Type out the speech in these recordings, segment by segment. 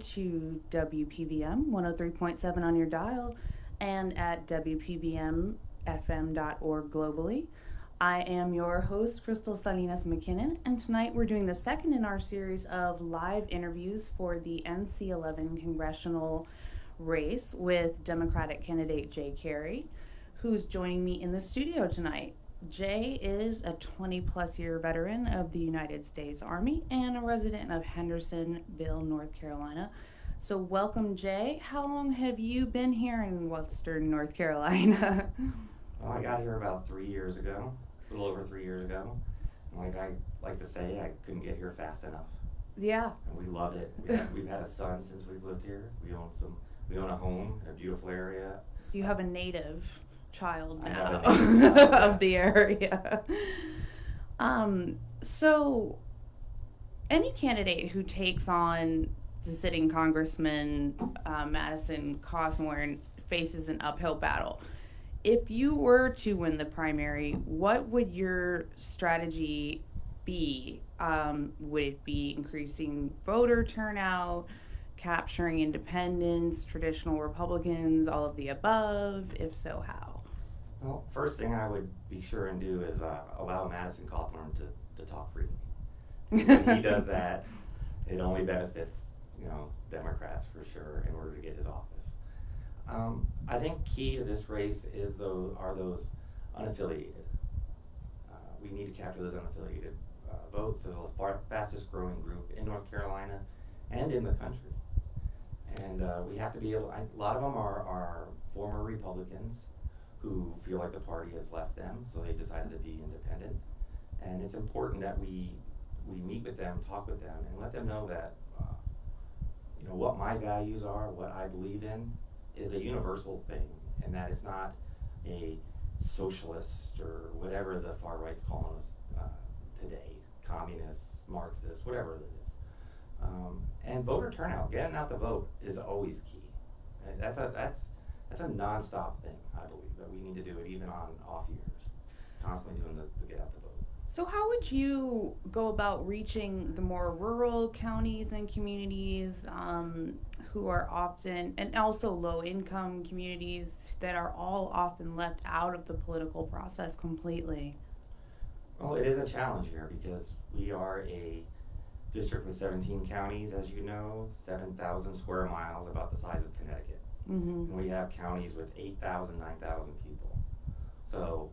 to WPVM 103.7 on your dial and at WPVMFM.org globally. I am your host, Crystal Salinas McKinnon, and tonight we're doing the second in our series of live interviews for the NC 11 congressional race with Democratic candidate Jay Carey, who's joining me in the studio tonight. Jay is a 20 plus year veteran of the United States Army and a resident of Hendersonville, North Carolina. So, welcome, Jay. How long have you been here in Western North Carolina? well, I got here about three years ago, a little over three years ago. like I like to say, I couldn't get here fast enough. Yeah. And we love it. We have, we've had a son since we've lived here. We own some. We own a home, a beautiful area. So you have a native child now have a native child, yeah. of the area. Um, so, any candidate who takes on the sitting congressman uh, Madison Cawthorn faces an uphill battle. If you were to win the primary, what would your strategy be? Um, would it be increasing voter turnout, capturing independents, traditional Republicans, all of the above? If so, how? Well, first thing I would be sure and do is uh, allow Madison Cawthorn to, to talk freely. When he does that, it only benefits you know Democrats for sure in order to get his office. Um, I think key to this race is those are those unaffiliated. Uh, we need to capture those unaffiliated uh, votes. So the far, fastest growing group in North Carolina and in the country. And uh, we have to be able. I, a lot of them are are former Republicans who feel like the party has left them, so they decided to be independent. And it's important that we we meet with them, talk with them, and let them know that uh, you know what my values are, what I believe in, is a universal thing, and that it's not a socialist or whatever the far right's calling us uh, today, communists, Marxists, whatever it is. Um, and voter turnout, getting out the vote, is always key. That's a that's that's a nonstop thing, I believe, that we need to do it even on off years, constantly doing the, the get out the vote. So, how would you go about reaching the more rural counties and communities um, who are often, and also low income communities that are all often left out of the political process completely? Well, it is a challenge here because we are a district with 17 counties, as you know, 7,000 square miles, about the size of Connecticut. Mm-hmm. And we have counties with 8,000, 9,000 people. So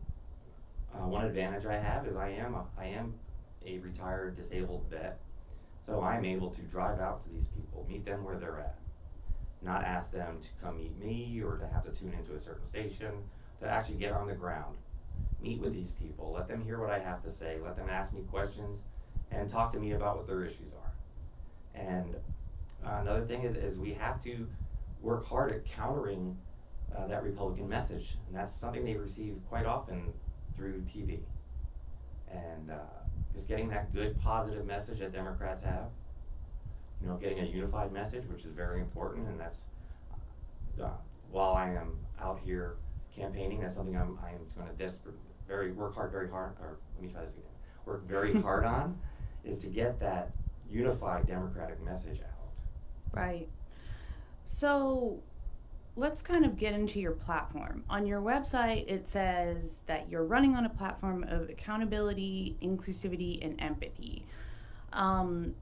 uh, one advantage I have is I am a, I am a retired disabled vet, so I'm able to drive out to these people, meet them where they're at, not ask them to come meet me or to have to tune into a certain station, to actually get on the ground, meet with these people, let them hear what I have to say, let them ask me questions, and talk to me about what their issues are. And uh, another thing is, is we have to work hard at countering uh, that Republican message, and that's something they receive quite often through TV. And uh, just getting that good, positive message that Democrats have, you know, getting a unified message, which is very important, and that's uh, while I am out here campaigning, that's something I'm I'm going to desperate, very work hard, very hard, or let me try this again, work very hard on, is to get that unified Democratic message out. Right. So let's kind of get into your platform. On your website, it says that you're running on a platform of accountability, inclusivity, and empathy. Um,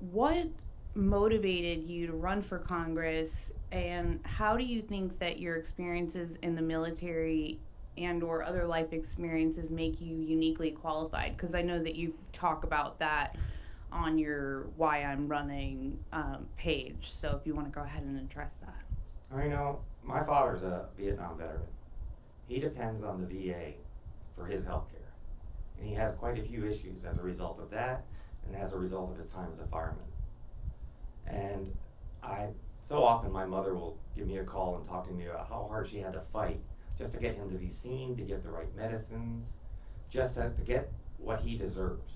what motivated you to run for Congress, and how do you think that your experiences in the military and or other life experiences make you uniquely qualified? Because I know that you talk about that on your why I'm running um, page. So if you want to go ahead and address that. I know my father's a Vietnam veteran. He depends on the VA for his health care. And he has quite a few issues as a result of that and as a result of his time as a fireman. And I, so often my mother will give me a call and talk to me about how hard she had to fight just to get him to be seen, to get the right medicines, just to, to get what he deserves.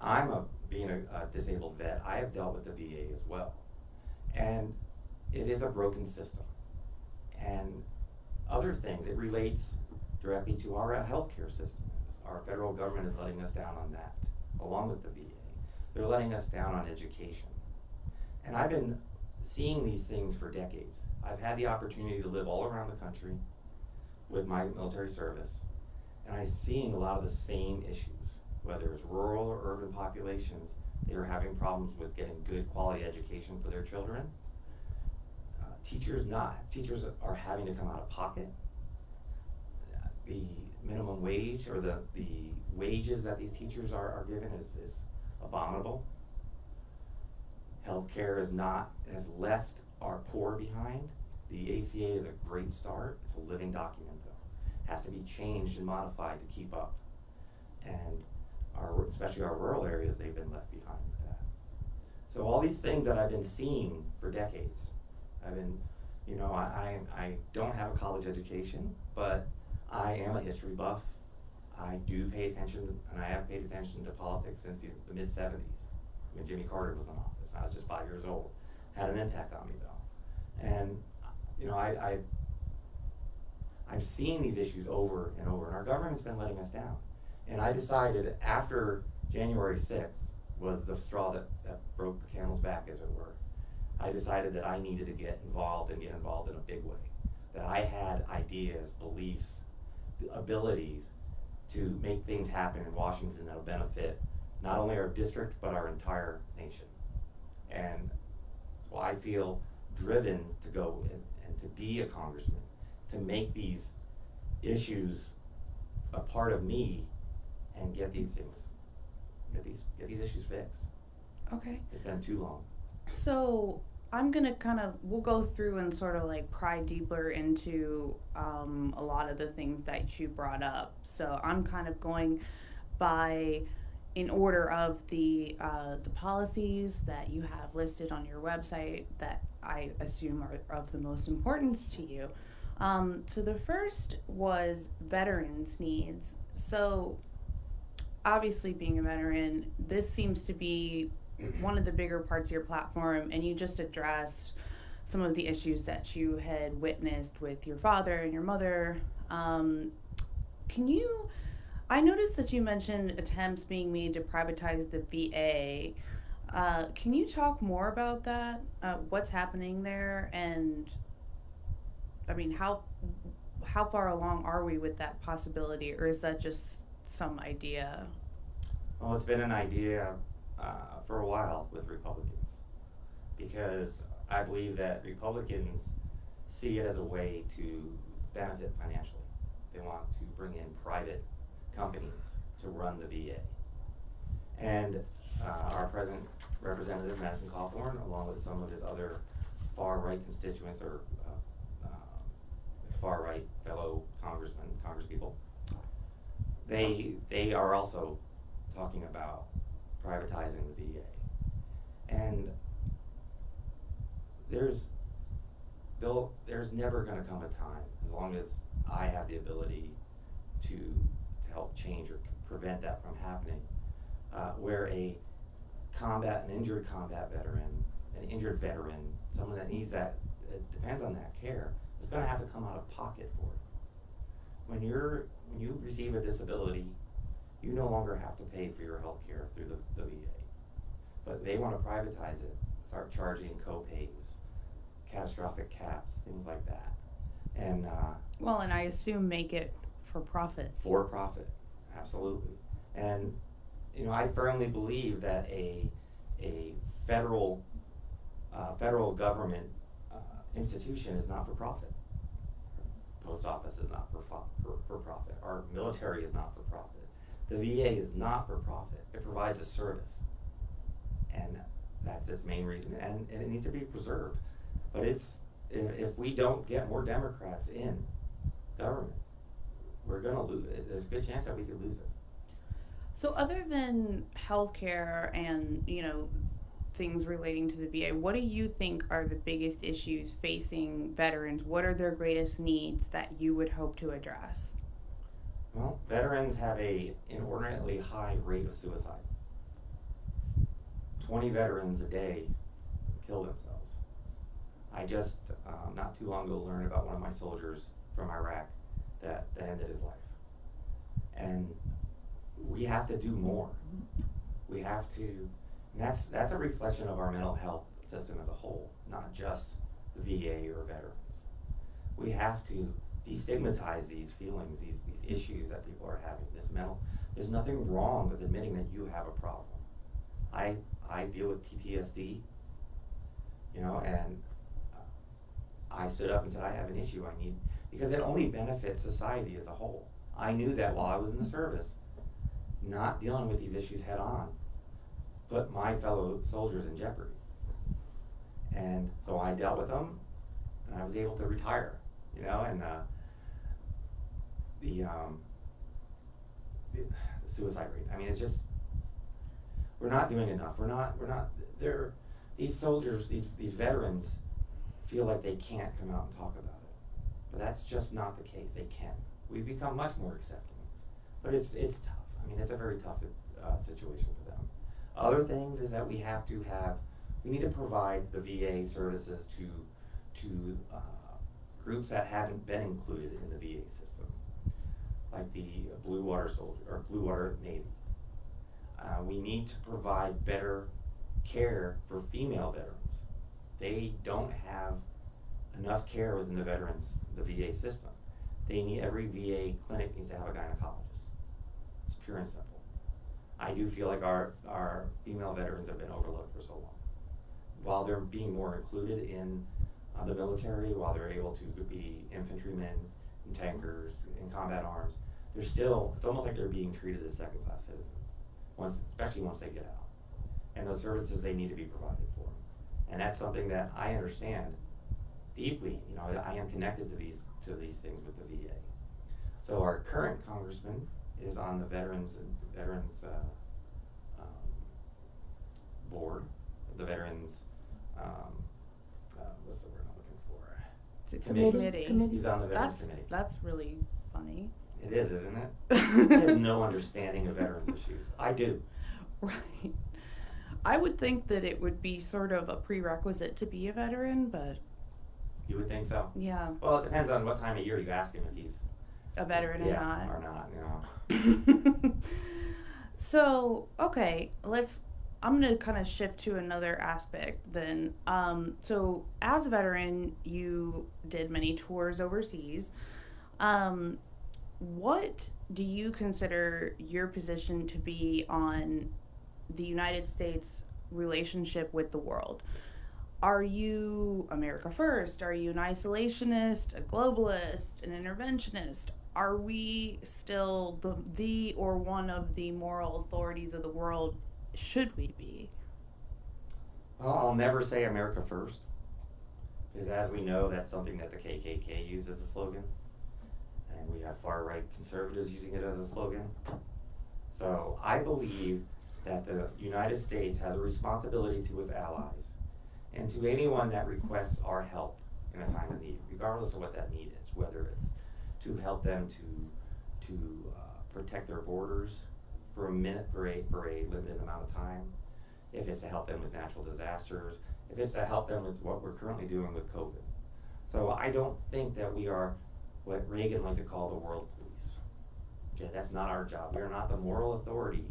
I'm a, being a, a disabled vet, I have dealt with the VA as well. And it is a broken system. And other things, it relates directly to our uh, healthcare system. Our federal government is letting us down on that, along with the VA. They're letting us down on education. And I've been seeing these things for decades. I've had the opportunity to live all around the country with my military service, and I'm seeing a lot of the same issues, whether it's rural or urban populations. They are having problems with getting good quality education for their children. Uh, teachers not teachers are having to come out of pocket. The minimum wage or the, the wages that these teachers are, are given is, is abominable. Healthcare is not, has left our poor behind. The ACA is a great start. It's a living document though. Has to be changed and modified to keep up. And our, especially our rural areas, they've been left behind with that. So all these things that I've been seeing for decades, I've been, you know, I, I, I don't have a college education, but I am a history buff. I do pay attention, and I have paid attention to politics since the, the mid seventies, when Jimmy Carter was in office. I was just five years old. Had an impact on me though. And, you know, I, I, I've seen these issues over and over, and our government's been letting us down. And I decided after January sixth was the straw that, that broke the camel's back, as it were. I decided that I needed to get involved and get involved in a big way. That I had ideas, beliefs, abilities to make things happen in Washington that'll benefit not only our district, but our entire nation. And so I feel driven to go and, and to be a congressman, to make these issues a part of me and get these things, get these, get these issues fixed. Okay. It's been too long. So I'm gonna kind of we'll go through and sort of like pry deeper into um, a lot of the things that you brought up. So I'm kind of going by in order of the uh, the policies that you have listed on your website that I assume are of the most importance to you. Um, so the first was veterans needs. So obviously being a veteran, this seems to be one of the bigger parts of your platform, and you just addressed some of the issues that you had witnessed with your father and your mother. Um, can you? I noticed that you mentioned attempts being made to privatize the VA. Uh, can you talk more about that? Uh, what's happening there, and I mean, how how far along are we with that possibility, or is that just some idea? Well, it's been an idea uh, for a while with Republicans because I believe that Republicans see it as a way to benefit financially. They want to bring in private companies to run the VA. And uh, our present representative, Madison Cawthorn, along with some of his other far-right constituents or uh, uh, far-right fellow congressmen, congresspeople, they, they are also talking about privatizing the VA. And there's, there's never gonna come a time, as long as I have the ability to, to help change or prevent that from happening, uh, where a combat, an injured combat veteran, an injured veteran, someone that needs that, depends on that care, is gonna have to come out of pocket for it. When you're, when you receive a disability, you no longer have to pay for your health care through the, the VA. But they wanna privatize it, start charging co-pays, catastrophic caps, things like that. And, uh, Well, and I assume make it for profit. for profit, absolutely. And, you know, I firmly believe that a, a federal, uh, federal government, uh, institution is not for profit. Post office is not for, for, for profit, our military is not for profit. The VA is not for profit, it provides a service. And that's its main reason, and, and it needs to be preserved. But it's, if, if we don't get more Democrats in government, we're gonna lose, it. there's a good chance that we could lose it. So, other than healthcare and you know things relating to the VA, what do you think are the biggest issues facing veterans? What are their greatest needs that you would hope to address? Well, veterans have a inordinately high rate of suicide. Twenty veterans a day kill themselves. I just, um, not too long ago, learned about one of my soldiers from Iraq that, that ended his life. And we have to do more. We have to, and that's, that's a reflection of our mental health system as a whole, not just the VA or veterans. We have to destigmatize these feelings, these, these issues that people are having, this mental, there's nothing wrong with admitting that you have a problem. I, I deal with PTSD, you know, and I stood up and said, I have an issue I need, because it only benefits society as a whole. I knew that while I was in the service, not dealing with these issues head on put my fellow soldiers in jeopardy. And so I dealt with them, and I was able to retire, you know, and uh, the, um, the, suicide rate. I mean, it's just we're not doing enough. We're not. We're not. They're these soldiers, these these veterans, feel like they can't come out and talk about it, but that's just not the case. They can. We've become much more accepting, but it's it's tough. I mean, it's a very tough uh, situation for them. Other things is that we have to have, we need to provide the VA services to to uh, groups that haven't been included in the VA system, like the Blue Water Soldier or Blue Water Navy. Uh, we need to provide better care for female veterans. They don't have enough care within the veterans, the VA system. They need every VA clinic needs to have a gynecologist. It's pure and simple. I do feel like our our female veterans have been overlooked for so long. While they're being more included in uh, the military, while they're able to be infantrymen and tankers in combat arms, they're still it's almost like they're being treated as second class citizens. Once, especially once they get out, and those services they need to be provided for. And that's something that I understand deeply. You know, I am connected to these to these things with the VA. So our current congressman is on the veterans veterans uh, um, board, the veterans. Um, uh, what's the word I'm looking for? It's a Committee. committee. Committee. He's on the veterans That's, committee. that's really funny. It is, isn't it? he has no understanding of veterans issues. I do. Right. I would think that it would be sort of a prerequisite to be a veteran, but You would think so. yeah, Well, it depends on what time of year you ask him if he's a veteran yeah, or not. or not. You know. so, okay, let's I'm going to kind of shift to another aspect then. Um, so, as a veteran, you did many tours overseas. Um, what do you consider your position to be on the United States relationship with the world? Are you America first? Are you an isolationist, a globalist, an interventionist? Are we still the the or one of the moral authorities of the world? Should we be? Well, I'll never say America first, because as we know, that's something that the KKK used as a slogan, and we have far right conservatives using it as a slogan. So I believe that the United States has a responsibility to its allies and to anyone that requests our help in a time of need, regardless of what that need is, whether it's to help them to to uh, protect their borders for a minute for a for a limited amount of time, if it's to help them with natural disasters, if it's to help them with what we're currently doing with COVID. So I don't think that we are what Reagan liked to call the world police. Okay, that's not our job. We are not the moral authority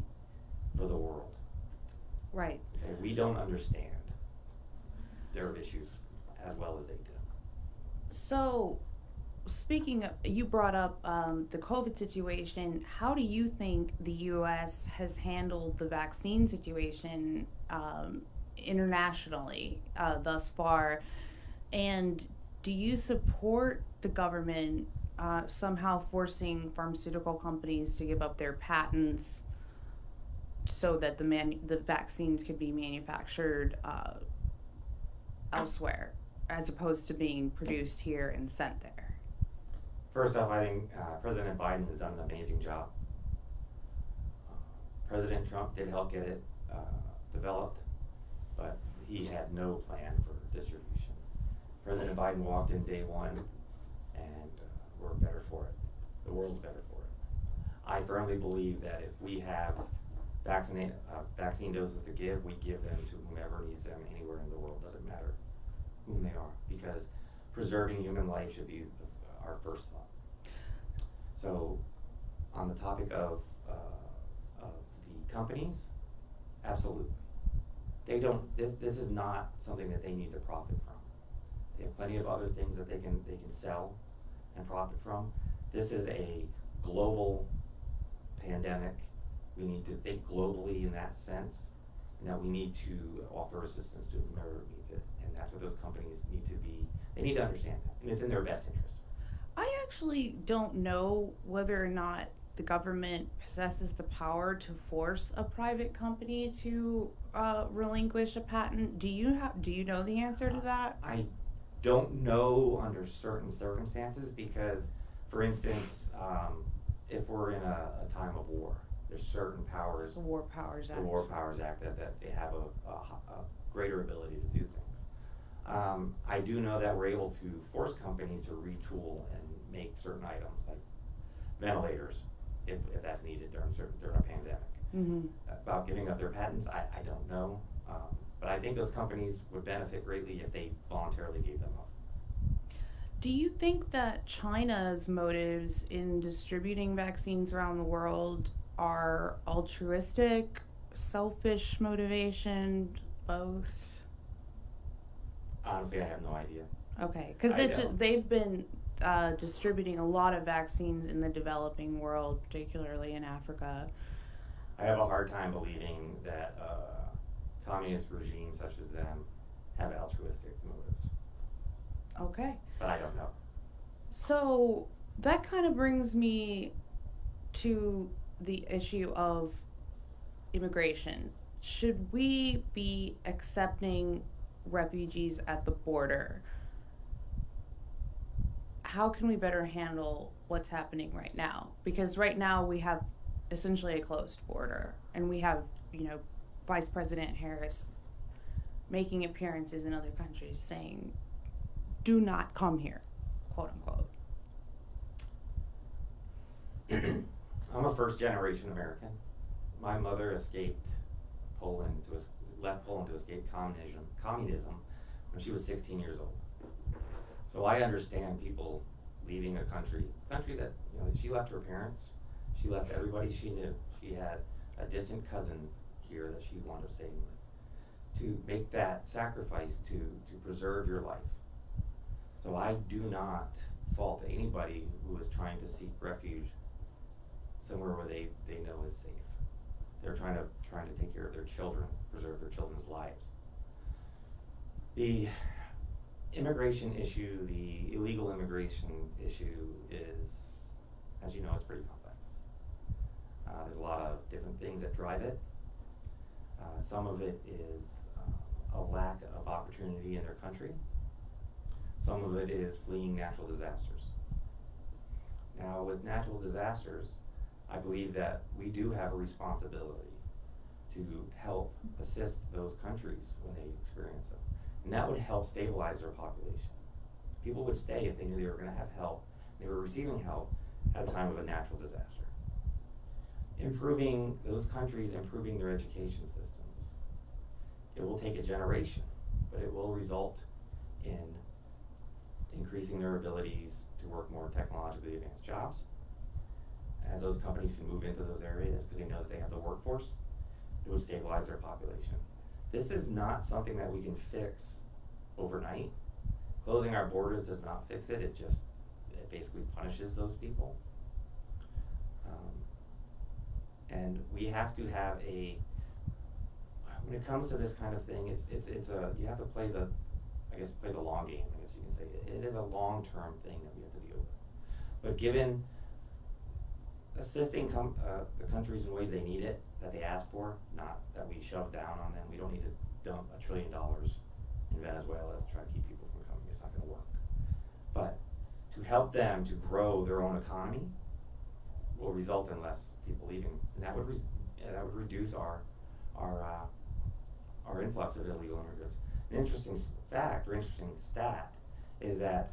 for the world. Right. Okay, we don't understand their issues as well as they do. So, speaking of, you brought up um, the COVID situation. How do you think the U.S. has handled the vaccine situation um, internationally uh, thus far? And do you support the government uh, somehow forcing pharmaceutical companies to give up their patents so that the man the vaccines could be manufactured uh, elsewhere as opposed to being produced here and sent there? First off, I think uh, President Biden has done an amazing job. Uh, President Trump did help get it uh, developed, but he had no plan for distribution. President Biden walked in day one, and uh, we're better for it. The world's better for it. I firmly believe that if we have vaccinate, uh, vaccine doses to give, we give them to whomever needs them anywhere in the world. Doesn't matter whom they are, because preserving human life should be our first thought. So, on the topic of, uh, of the companies, absolutely. they don't, this, this is not something that they need to profit from. They have plenty of other things that they can, they can sell and profit from. This is a global pandemic. We need to think globally in that sense, and that we need to offer assistance to whomever needs it. And that's what those companies need to be, they need to understand that, and it's in their best interest. I actually don't know whether or not the government possesses the power to force a private company to uh, relinquish a patent. Do you have? Do you know the answer to that? I don't know under certain circumstances because, for instance, um, if we're in a, a time of war, there's certain powers, The War Powers Act. the War Powers Act, that, that they have a, a, a greater ability to do things. Um, I do know that we're able to force companies to retool and make certain items like ventilators, if, if that's needed during certain, during a pandemic hmm about giving up their patents, I, I don't know. Um, but I think those companies would benefit greatly if they voluntarily gave them up. Do you think that China's motives in distributing vaccines around the world are altruistic, selfish motivation, both? Honestly, I have no idea. Okay, because they've been uh, distributing a lot of vaccines in the developing world, particularly in Africa. I have a hard time believing that uh, communist regimes such as them have altruistic motives, Okay. but I don't know. So that kind of brings me to the issue of immigration. Should we be accepting refugees at the border? How can we better handle what's happening right now? Because right now we have essentially a closed border and we have, you know, Vice President Harris making appearances in other countries saying, do not come here, quote unquote. I'm a first generation American. My mother escaped Poland to left Poland to escape communism communism when she was 16 years old. So I understand people leaving a country, country that you know she left her parents, she left everybody she knew. She had a distant cousin here that she wound up staying with. To make that sacrifice to to preserve your life. So I do not fault anybody who is trying to seek refuge somewhere where they, they know is safe. They're trying to trying to take care of their children, preserve their children's lives. The immigration issue, the illegal immigration issue is, as you know, it's pretty complex. Uh, there's a lot of different things that drive it. Uh, some of it is uh, a lack of opportunity in their country. Some of it is fleeing natural disasters. Now, with natural disasters, I believe that we do have a responsibility to help assist those countries when they experience them. And that would help stabilize their population. People would stay if they knew they were going to have help, they were receiving help at a time of a natural disaster. Improving those countries, improving their education systems. It will take a generation, but it will result in increasing their abilities to work more technologically advanced jobs. As those companies can move into those areas because they know that they have the workforce, it will stabilize their population. This is not something that we can fix overnight. Closing our borders does not fix it, it just, it basically punishes those people. Um, and we have to have a, when it comes to this kind of thing, it's, it's, it's a, you have to play the, I guess, play the long game, I guess you can say. It, it is a long-term thing that we have to deal with. But given assisting uh, the countries in ways they need it, that they ask for, not that we shove down on them. We don't need to dump a trillion dollars in Venezuela to try to keep people from coming. It's not going to work. But to help them to grow their own economy will result in less people leaving, and that would that would reduce our our uh, our influx of illegal immigrants. An interesting fact or interesting stat is that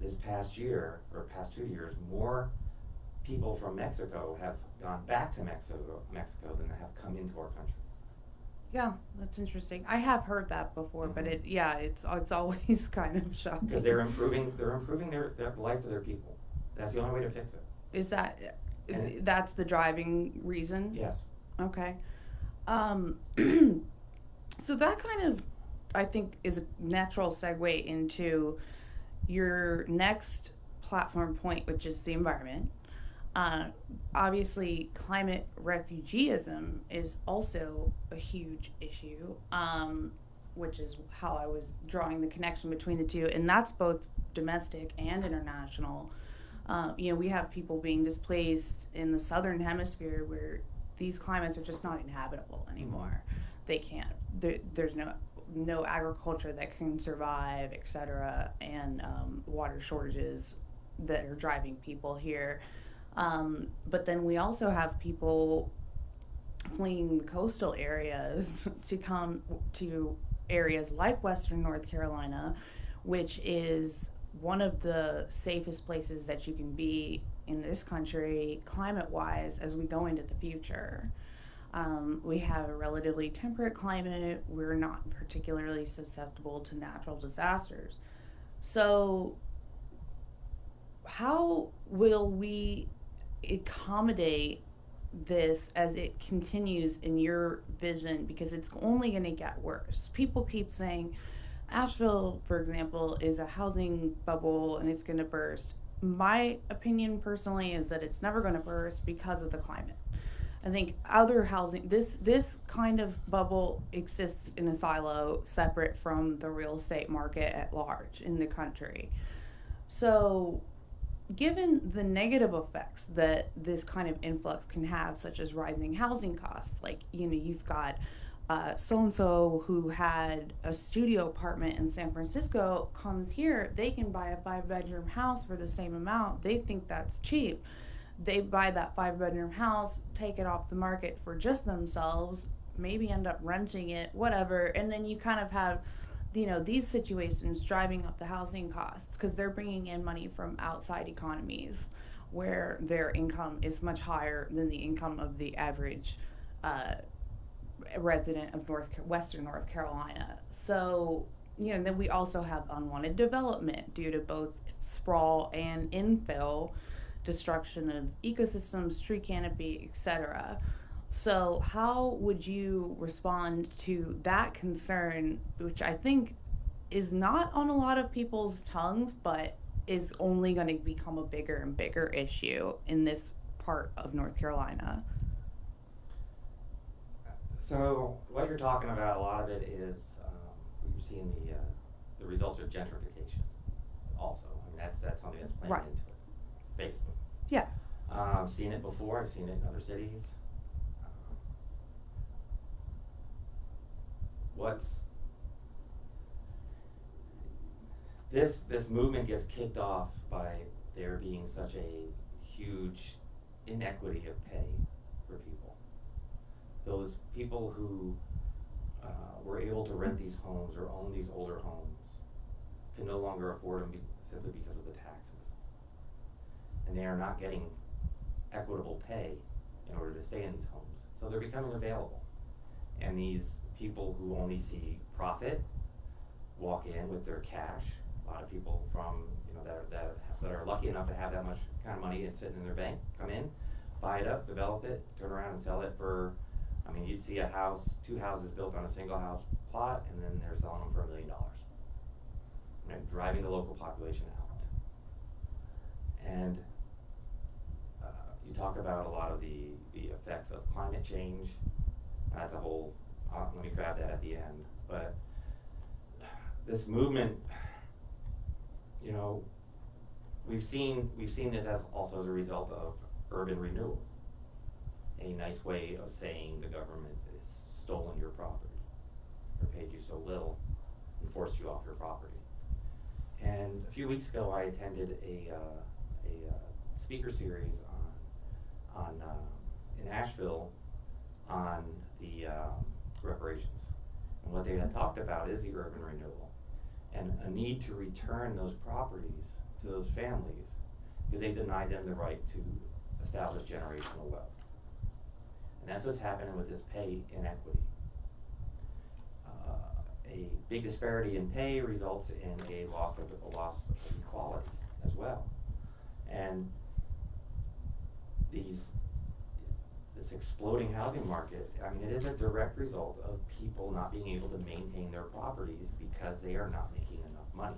this past year or past two years, more people from Mexico have gone back to Mexico, Mexico than have come into our country. Yeah, that's interesting. I have heard that before, but Mhm. it yeah, it's it's always kind of shocking. Because they're improving, they're improving their, their life of their people. That's the only way to fix it. Is that And that's the driving reason? Yes. Okay. Um, So that kind of, I think, is a natural segue into your next platform point, which is the environment. Uh, obviously, climate refugeeism is also a huge issue, um, which is how I was drawing the connection between the two, and that's both domestic and international. Uh, you know, we have people being displaced in the southern hemisphere where these climates are just not inhabitable anymore. They can't. There, there's no no agriculture that can survive, et cetera, and um, water shortages that are driving people here. Um, but then we also have people fleeing the coastal areas to come to areas like Western North Carolina, which is one of the safest places that you can be in this country, climate wise, as we go into the future. Um, we have a relatively temperate climate. We're not particularly susceptible to natural disasters. So, how will we accommodate this as it continues in your vision? Because it's only going to get worse. People keep saying, Asheville, for example, is a housing bubble and it's going to burst. My opinion personally is that it's never going to burst because of the climate. I think other housing this this kind of bubble exists in a silo separate from the real estate market at large in the country. So given the negative effects that this kind of influx can have such as rising housing costs like you know you've got so and so who had a studio apartment in San Francisco comes here, they can buy a five bedroom house for the same amount. They think that's cheap they buy that five bedroom house, take it off the market for just themselves, maybe end up renting it, whatever, and then you kind of have you know these situations driving up the housing costs because they're bringing in money from outside economies where their income is much higher than the income of the average uh, resident of North Western North Carolina. So you know then we also have unwanted development due to both sprawl and infill destruction of ecosystems, tree canopy, etc. So, how would you respond to that concern, which I think is not on a lot of people's tongues, but is only going to become a bigger and bigger issue in this part of North Carolina? So, what you're talking about, a lot of it is um, you're seeing the uh, the results of gentrification. Also, I mean that's that's something that's playing Right. into it, basically. Yeah. Um, I've seen it before. I've seen it in other cities. What's this this movement gets kicked off by there being such a huge inequity of pay for people. Those people who uh, were able to rent these homes or own these older homes can no longer afford them be- simply because of the taxes and they are not getting equitable pay in order to stay in these homes. So they're becoming available. And these people who only see profit walk in with their cash. A lot of people from, you know, that are, that, that are lucky enough to have that much kind of money and sitting in their bank come in, buy it up, develop it, turn around and sell it for, I mean, you'd see a house, two houses built on a single house plot, and then they're selling them for a million dollars. Driving the local population out. And uh, you talk about a lot of the, the effects of climate change. That's a whole, uh, let me grab that at the end. But this movement, you know, we've seen, we've seen this as also as a result of urban renewal. A nice way of saying the government has stolen your property or paid you so little and forced you off your property. And a few weeks ago, I attended a, uh, a uh, speaker series on, on uh, in Asheville on the um, reparations. And what they had talked about is the urban renewal and a need to return those properties to those families because they denied them the right to establish generational wealth. And that's what's happening with this pay inequity. Uh, a big disparity in pay results in a loss of a loss of equality as well. And these this exploding housing market, I mean, it is a direct result of people not being able to maintain their properties because they are not making enough money.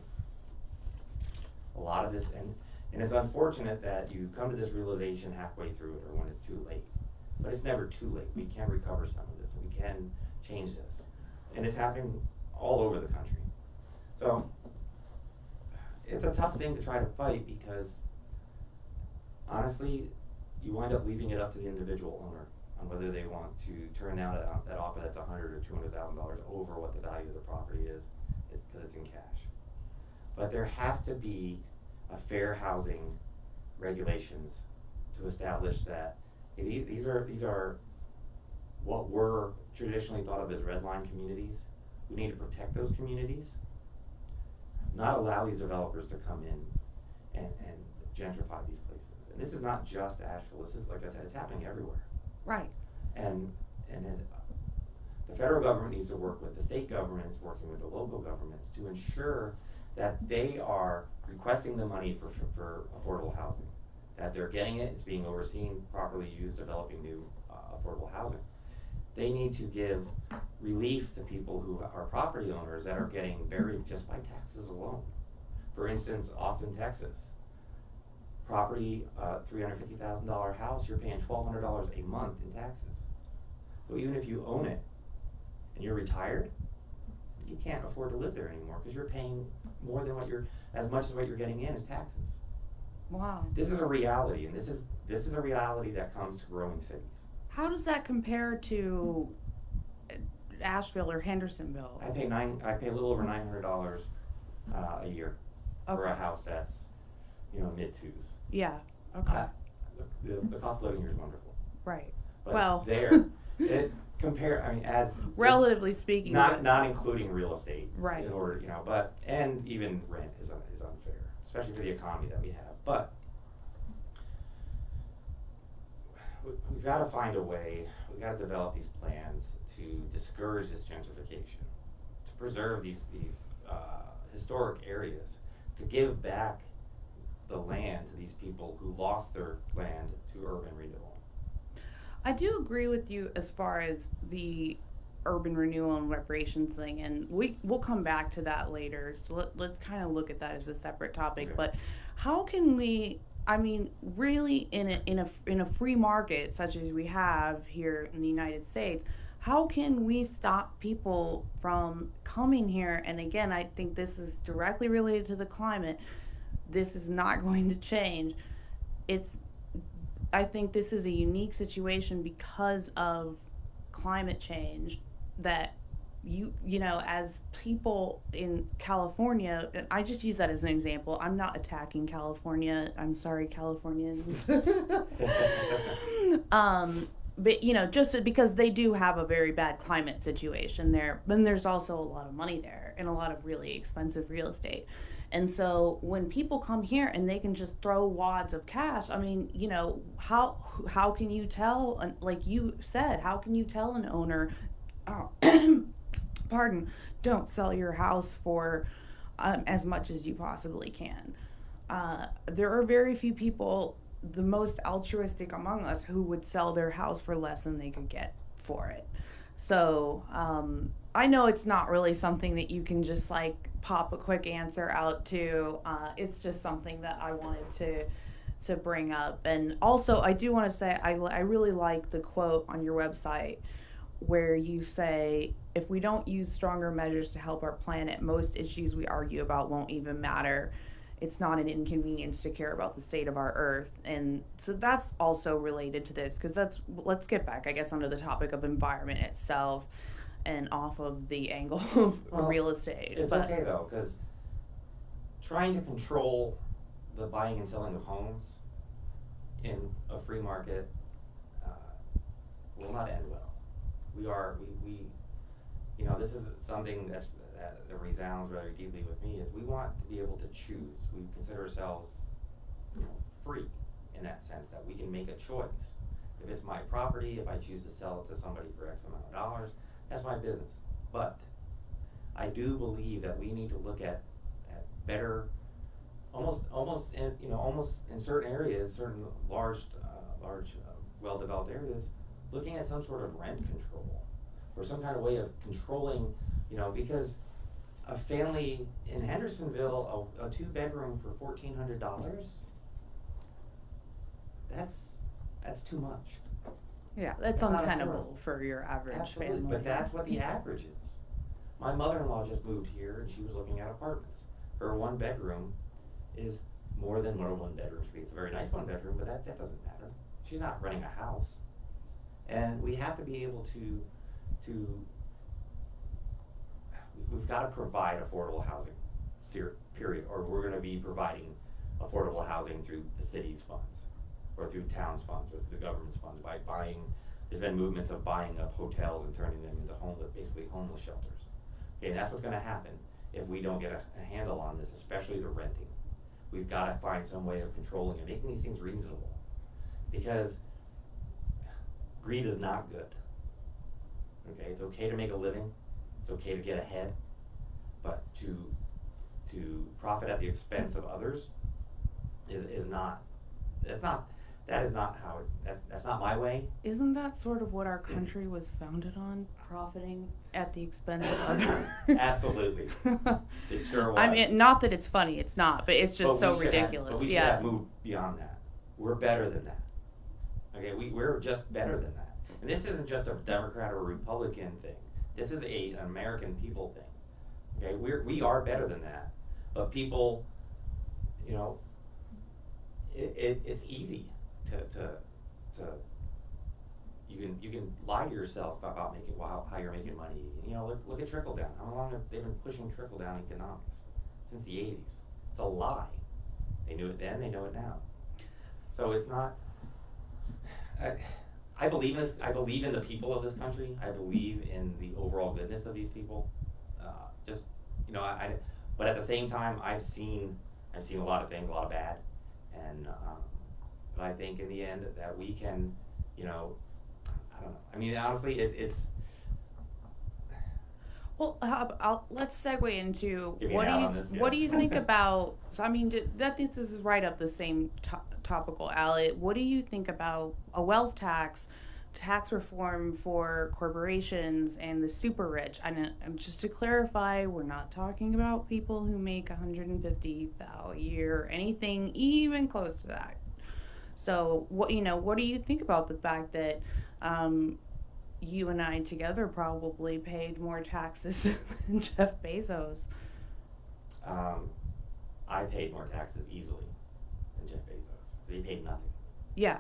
A lot of this, and, and it's unfortunate that you come to this realization halfway through it or when it's too late. But it's never too late. We can recover some of this. We can change this. And it's happening all over the country. So, it's a tough thing to try to fight because honestly, you wind up leaving it up to the individual owner on whether they want to turn down that, offer that's a hundred or two hundred thousand dollars over what the value of the property is, because it's in cash. But there has to be a fair housing regulations to establish that these, are, these are what were traditionally thought of as red line communities. We need to protect those communities, not allow these developers to come in and, and gentrify these places. And this is not just Asheville, this is, like I said, it's happening everywhere. Right. And, and it, the federal government needs to work with the state governments, working with the local governments to ensure that they are requesting the money for, for, for affordable housing. That they're getting it, it's being overseen, properly used, developing new, uh, affordable housing. They need to give relief to people who are property owners that are getting buried just by taxes alone. For instance, Austin, Texas, property, uh, three hundred fifty thousand dollar house, you're paying twelve hundred dollars a month in taxes. So even if you own it and you're retired, you can't afford to live there anymore because you're paying more than what you're, as much as what you're getting in is taxes. Wow. This is a reality, and this is, this is a reality that comes to growing cities. How does that compare to Asheville or Hendersonville? I pay nine, I pay a little over nine hundred dollars, uh, a year for a house that's, you know, mid twos. Yeah. Okay. Uh, The, the cost of living here is wonderful. right. But Well. there, it compare, I mean, as. Relatively speaking. Not, but- not including real estate. Right. In order, you know, but, and even rent is, un- is unfair, especially for the economy that we have, but. We, we've gotta find a way, we've gotta develop these plans to discourage this gentrification, to preserve these, these, uh, historic areas, to give back the land to these people who lost their land to urban renewal. I do agree with you as far as the urban renewal and reparations thing, and we we'll come back to that later. So let, let's kind of look at that as a separate topic. Okay. But how can we? I mean, really, in a in a in a free market such as we have here in the United States, how can we stop people from coming here? And again, I think this is directly related to the climate. This is not going to change. It's I think this is a unique situation because of climate change that you you know as people in California I just use that as an example. I'm not attacking California. I'm sorry Californians. um but you know just because they do have a very bad climate situation there but there's also a lot of money there and a lot of really expensive real estate and so when people come here and they can just throw wads of cash, I mean, you know, how how can you tell? Like you said, how can you tell an owner, oh, pardon, don't sell your house for um, as much as you possibly can? Uh, there are very few people, the most altruistic among us, who would sell their house for less than they could get for it. So um, I know it's not really something that you can just like pop a quick answer out to. Uh, it's just something that I wanted to to bring up. And also, I do want to say I, I really like the quote on your website where you say, if we don't use stronger measures to help our planet, most issues we argue about won't even matter. It's not an inconvenience to care about the state of our earth. And so that's also related to this because that's, let's get back, I guess, onto the topic of environment itself and off of the angle of Well, real estate. It's but, okay though, because trying to control the buying and selling of homes in a free market uh, will not end well. We are, we, we, you know, this is something that's, that that resounds rather deeply with me, is we want to be able to choose. We consider ourselves, you know, free in that sense, that we can make a choice. If it's my property, if I choose to sell it to somebody for X amount of dollars, that's my business. But I do believe that we need to look at, at better, almost, almost in, you know, almost in certain areas, certain large, uh, large, uh, well-developed areas, looking at some sort of rent control or some kind of way of controlling, you know, because a family in Hendersonville, a, a two bedroom for fourteen hundred dollars, that's, that's too much. Yeah, that's not untenable affordable. for your average Absolutely, family. but that's what the average is. My mother-in-law just moved here and she was looking at apartments. Her one bedroom is more than what a one bedroom should be. It's a very nice one bedroom, but that, that doesn't matter. She's not running a house. And we have to be able to, to, we've gotta provide affordable housing, ser- period, or we're gonna be providing affordable housing through the city's funds, or through town's funds, or through the government's funds, by buying, there's been movements of buying up hotels and turning them into homeless, basically homeless shelters. Okay, and that's what's gonna happen if we don't get a, a handle on this, especially the renting. We've gotta find some way of controlling and making these things reasonable, because greed is not good. Okay, it's okay to make a living, it's okay to get ahead, but to, to profit at the expense of others is, is not, that's not, that is not how, it that's, that's not my way. Isn't that sort of what our mm. country was founded on? Profiting at the expense of others? Absolutely. It sure I mean, not that it's funny, it's not, but it's just But so we should have- ridiculous. But we should yeah. have moved beyond that. We're better than that. Okay, we, we're just better than that. And this isn't just a Democrat or a Republican thing. This is a, an American people thing. Okay, we're, we are better than that. But people, you know, it, it, it's easy to, to, to, you can, you can lie to yourself about making, how you're making money. You know, look, look at trickle down. How long have they been pushing trickle down economics? Since the eighties. It's a lie. They knew it then, they know it now. So it's not, I, I believe in this, I believe in the people of this country. I believe in the overall goodness of these people. Uh, just, you know, I, I, but at the same time, I've seen, I've seen a lot of things, a lot of bad. And, um, but I think in the end that we can, you know, I don't know. I mean, honestly, it's, it's, Well, ab- I'll, let's segue into what do you this, what do you think about? So I mean, that think this is right up the same to- topical alley. What do you think about a wealth tax, tax reform for corporations and the super rich? And, uh, and just to clarify, we're not talking about people who make 150 a year, or anything even close to that. So what you know, what do you think about the fact that? Um, you and I together probably paid more taxes than Jeff Bezos. um, I paid more taxes easily than Jeff Bezos. He paid nothing. Yeah.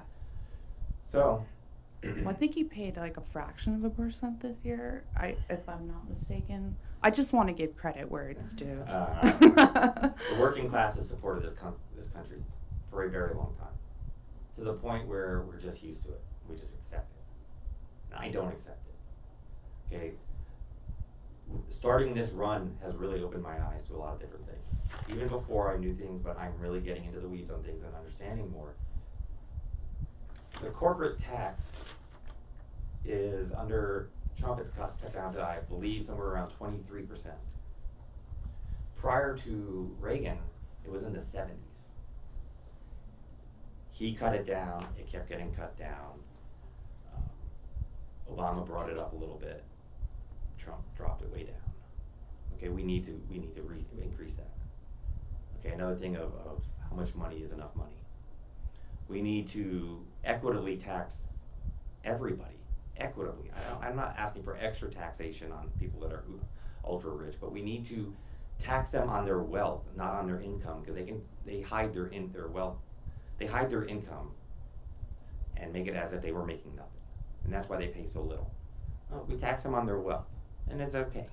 So, Well, I think he paid like a fraction of a percent this year, I, if I'm not mistaken. I just want to give credit where it's due. Uh, the working class has supported this com- this country for a very long time, to the point where we're just used to it. We just accept it. And I don't accept it. Okay. Starting this run has really opened my eyes to a lot of different things. Even before I knew things, but I'm really getting into the weeds on things and understanding more. The corporate tax is under Trump. It's cut, down to I believe somewhere around 23 percent prior to Reagan, it was in the 70s. He cut it down, it kept getting cut down. Um, Obama brought it up a little bit. Trump dropped it way down. Okay, we need to we need to re- increase that. Okay, another thing of, of how much money is enough money. We need to equitably tax everybody. Equitably. I I'm not asking for extra taxation on people that are ultra rich, but we need to tax them on their wealth, not on their income, because they can they hide their in their wealth, they hide their income, and make it as if they were making nothing, and that's why they pay so little. We tax them on their wealth, and it's okay.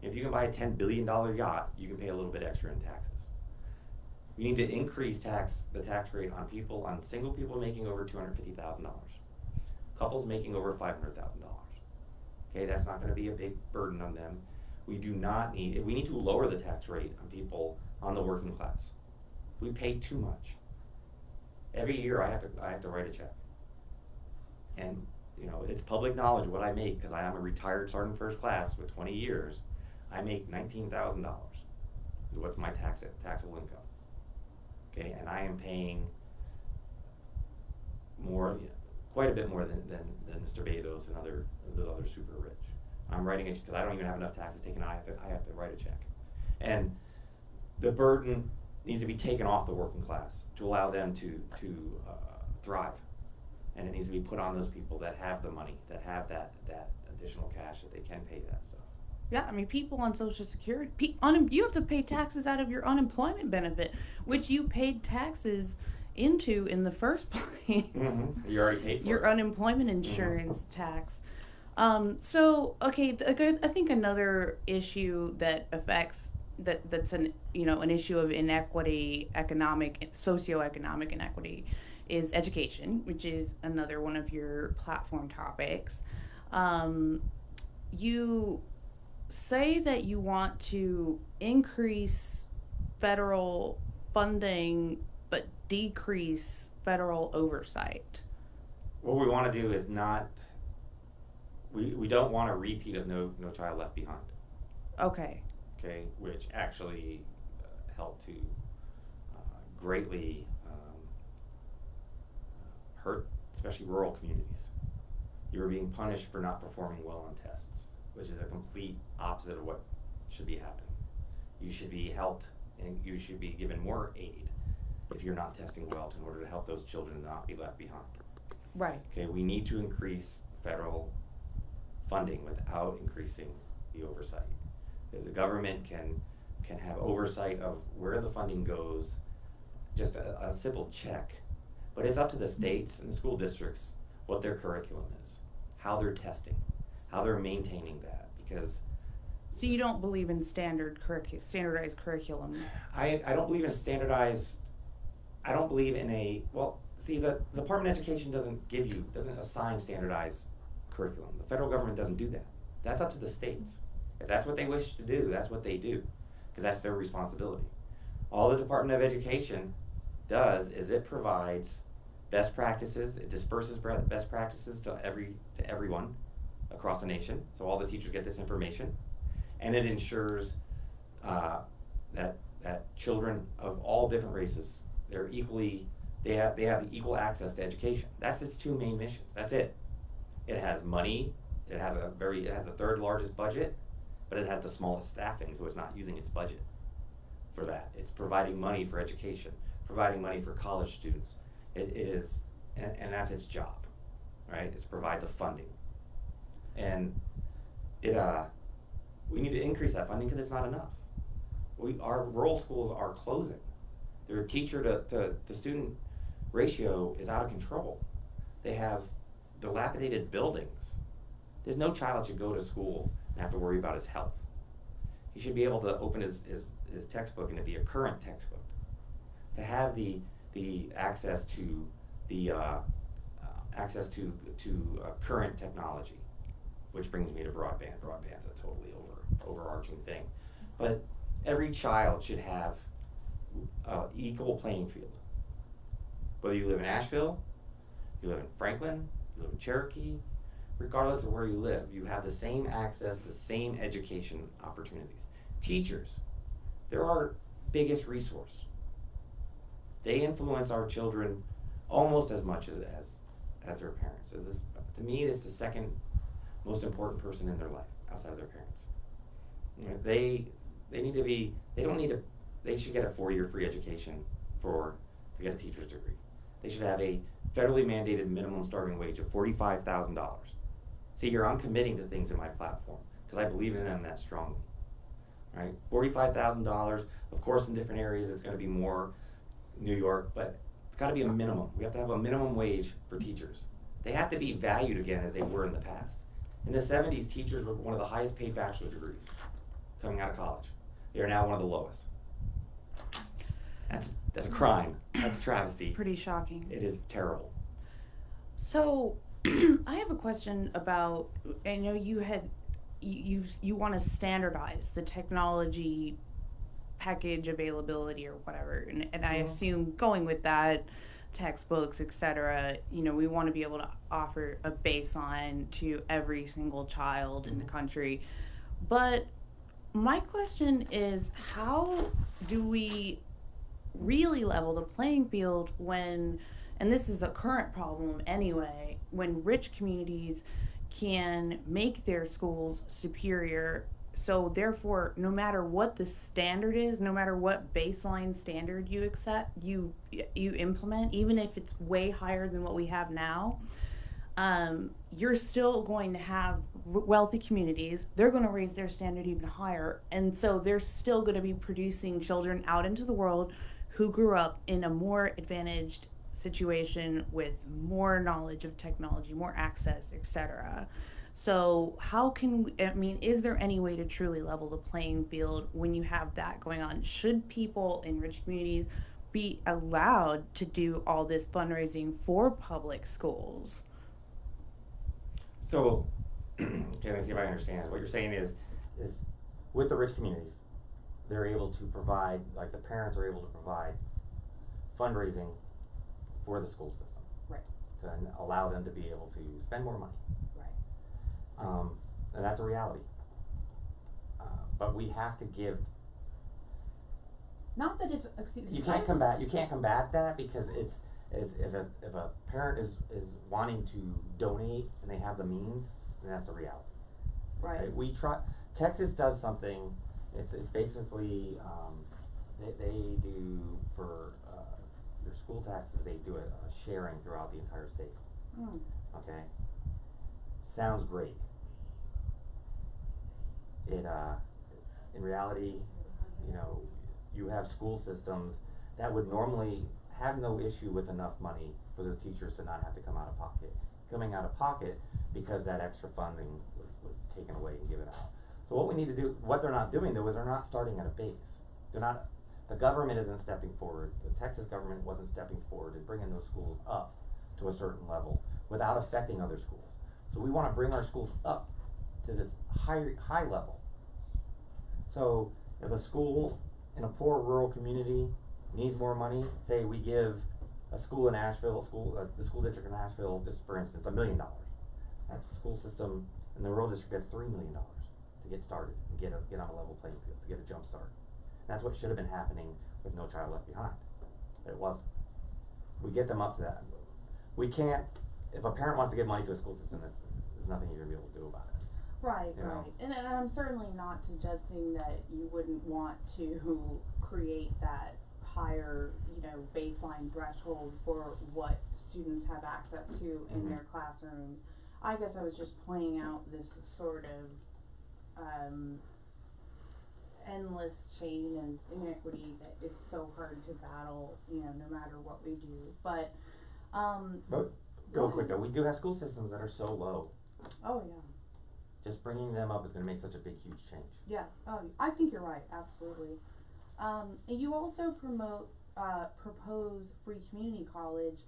If you can buy a ten billion dollar yacht, you can pay a little bit extra in taxes. We need to increase tax the tax rate on people on single people making over two hundred fifty thousand dollars, couples making over five hundred thousand dollars. Okay, that's not going to be a big burden on them. We do not need, we need to lower the tax rate on people on the working class. We pay too much. Every year I have to, I have to write a check. And, you know, it's public knowledge what I make, cause I am a retired sergeant first class with twenty years. I make nineteen thousand dollars, is what's my tax, taxable income. Okay, and I am paying more, quite a bit more than, than, than Mr. Bezos and other, those other super rich. I'm writing it because I don't even have enough taxes taken, I have to, I have to write a check. And the burden needs to be taken off the working class to allow them to, to uh, thrive. And it needs to be put on those people that have the money, that have that, that additional cash that they can pay that stuff. Yeah, I mean, people on Social Security, pe- un- you have to pay taxes out of your unemployment benefit, which you paid taxes into in the first place. You already paid Your it. Mm-hmm. unemployment insurance tax. Um, so, okay, th- okay, I think another issue that affects that that's an you know an issue of inequity, economic, socioeconomic inequity, is education, which is another one of your platform topics. Um, you say that you want to increase federal funding but decrease federal oversight. What we want to do is not, we, we don't want a repeat of No, No Child Left Behind, Okay. Okay? Which actually uh, helped to uh, greatly um, hurt, especially rural communities. You were being punished for not performing well on tests, which is a complete opposite of what should be happening. You should be helped and you should be given more aid if you're not testing well in order to help those children not be left behind. Right. Okay, we need to increase federal funding without increasing the oversight. The, government can, can have oversight of where the funding goes, just a, a simple check. But it's up to the states and the school districts what their curriculum is, how they're testing, how they're maintaining that, because So you don't believe in standard curricu- standardized curriculum? I, I don't believe in standardized, I don't believe in a, well, see, the, the Department of Education doesn't give you, doesn't assign standardized curriculum. The federal government doesn't do that. That's up to the states. If that's what they wish to do, that's what they do, because that's their responsibility. All the Department of Education does is it provides best practices, it disperses best practices to every, to everyone across the nation, so all the teachers get this information. And it ensures, uh, that, that children of all different races, they're equally, they have, they have equal access to education. That's its two main missions, that's it. It has money, it has a very, it has the third largest budget, but it has the smallest staffing, so it's not using its budget for that. It's providing money for education, providing money for college students. It, it is, and, and that's its job, right? Is provide the funding. And it, uh, we need to increase that funding because it's not enough. We, our rural schools are closing. Their teacher to, to, to student ratio is out of control. They have dilapidated buildings. There's no child should go to school have to worry about his health. He should be able to open his, his, his textbook and it be a current textbook. To have the, the access to the, uh, uh, access to, to uh, current technology, which brings me to broadband. Broadband's a totally over, overarching thing. But every child should have uh, equal playing field. Whether you live in Asheville, you live in Franklin, you live in Cherokee, regardless of where you live, you have the same access, the same education opportunities. Teachers, they're our biggest resource. They influence our children almost as much as, as, as their parents. So this, to me, it's the second most important person in their life outside of their parents. You know, they, they need to be, they don't need to, they should get a four-year free education for, to get a teacher's degree. They should have a federally mandated minimum starting wage of forty-five thousand dollars. See here, I'm committing to things in my platform, because I believe in them that strongly. Right, forty-five thousand dollars, of course, in different areas, it's gonna be more New York, but it's gotta be a minimum. We have to have a minimum wage for teachers. They have to be valued again as they were in the past. In the seventies, teachers were one of the highest paid bachelor degrees coming out of college. They are now one of the lowest. That's, that's a crime. That's travesty. Pretty shocking. It is terrible. So, I have a question about. I know you had you you, want to standardize the technology package availability or whatever, and, and I Mhm. assume going with that, textbooks, etc. You know, we want to be able to offer a baseline to every single child in the Mhm. country, but my question is, how do we really level the playing field when and this is a current problem anyway, when rich communities can make their schools superior. So therefore, no matter what the standard is, no matter what baseline standard you accept, you you implement, even if it's way higher than what we have now, um, you're still going to have wealthy communities. They're going to raise their standard even higher. And so they're still going to be producing children out into the world who grew up in a more advantaged situation with more knowledge of technology, more access, etc. So, how can we, I mean, is there any way to truly level the playing field when you have that going on? Should people in rich communities be allowed to do all this fundraising for public schools? So, okay, let me see if I understand. What you're saying is, is with the rich communities, they're able to provide, like the parents are able to provide fundraising for the school system Right, to allow them to be able to spend more money. right. Um, and that's a reality. Uh, but we have to give, Not that it's, excuse you can't combat, you can't combat that because it's, is if a, if a parent is, is wanting to donate and they have the means, then that's the reality. Right, Okay, We try, Texas does something, it's, it's basically, um, they, they do for, their school taxes, they do a, a sharing throughout the entire state, Mm, okay? Sounds great. It, uh, in reality, you know, you have school systems that would normally have no issue with enough money for their teachers to not have to come out of pocket. Coming out of pocket because that extra funding was, was taken away and given out. So what we need to do, what they're not doing though, is they're not starting at a base. They're not, the government isn't stepping forward, the Texas government wasn't stepping forward and bringing those schools up to a certain level without affecting other schools. So we wanna bring our schools up to this high, high level. So if a school in a poor rural community needs more money, say we give a school in Asheville, school, uh, the school district in Asheville, just for instance, a million dollars. That school system in the rural district gets three million dollars to get started and get a, get on a level playing field, to get a jump start. That's what should have been happening with No Child Left Behind, but it wasn't. We get them up to that. We can't, if a parent wants to give money to a school system, there's, there's nothing you're gonna be able to do about it. Right, you right. And, and I'm certainly not suggesting that you wouldn't want to create that higher, you know, baseline threshold for what students have access to in Mhm. their classrooms. I guess I was just pointing out this sort of, um, endless chain of inequity that it's so hard to battle, you know, no matter what we do. But, um, But, real quick though, we do have school systems that are so low, oh yeah. just bringing them up is gonna make such a big, huge change. Yeah, oh, I think you're right, absolutely. Um, and you also promote, uh, propose free community college.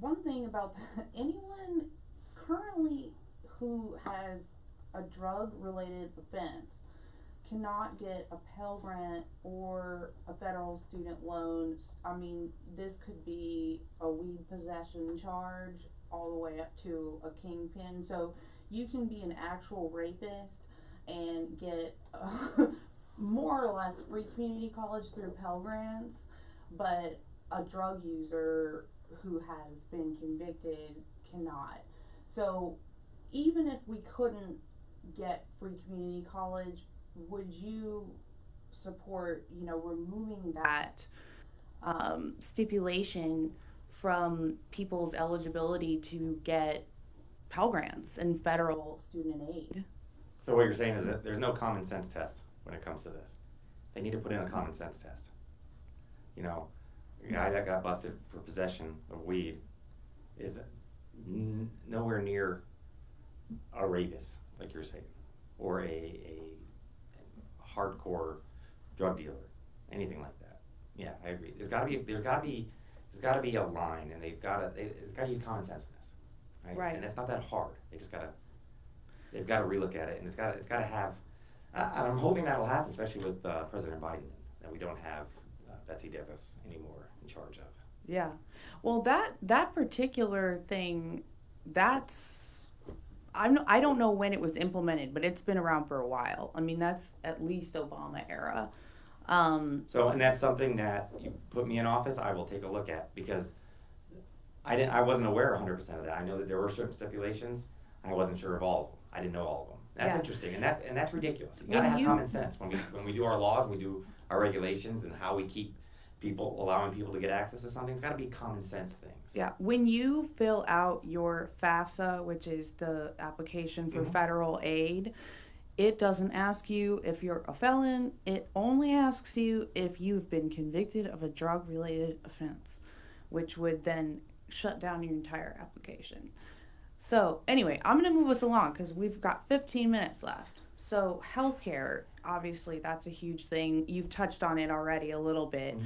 One thing about that, anyone currently who has a drug related offense cannot get a Pell Grant or a federal student loan. I mean, this could be a weed possession charge all the way up to a kingpin. So you can be an actual rapist and get uh, more or less free community college through Pell Grants, but a drug user who has been convicted cannot. So even if we couldn't get free community college, would you support, you know, removing that? um, stipulation from people's eligibility to get Pell Grants and federal student aid. So what you're saying is that there's no common sense test when it comes to this. They need to put in a common sense test. You know, a guy that got busted for possession of weed is nowhere near a rapist, like you're saying, or a, a hardcore drug dealer, anything like that. Yeah, I agree. There's gotta be, there's gotta be, there's gotta be a line, and they've gotta, they, they've gotta use common sense in this, right? Right. And it's not that hard. They just gotta, they've gotta relook at it, and it's gotta, it's gotta have. I, I'm hoping that'll happen, especially with uh, President Biden, that we don't have uh, Betsy DeVos anymore in charge of. Yeah. Well, that that particular thing, that's I'm I don't know when it was implemented, but it's been around for a while. I mean, that's at least Obama era. Um, So, and that's something that you put me in office, I will take a look at, because I didn't, I wasn't aware hundred percent of that. I know that there were certain stipulations. I wasn't sure of all of them. I didn't know all of them. That's Yeah. interesting, and that, and that's ridiculous. You gotta have you- common sense. When we, when we do our laws, we do our regulations and how we keep people, allowing people to get access to something, it's gotta be a common sense things. Yeah, when you fill out your FAFSA, which is the application for Mhm. federal aid, it doesn't ask you if you're a felon. It only asks you if you've been convicted of a drug related offense, which would then shut down your entire application. So, anyway, I'm going to move us along because we've got 15 minutes left. So, healthcare, obviously, that's a huge thing. You've touched on it already a little bit. Mhm.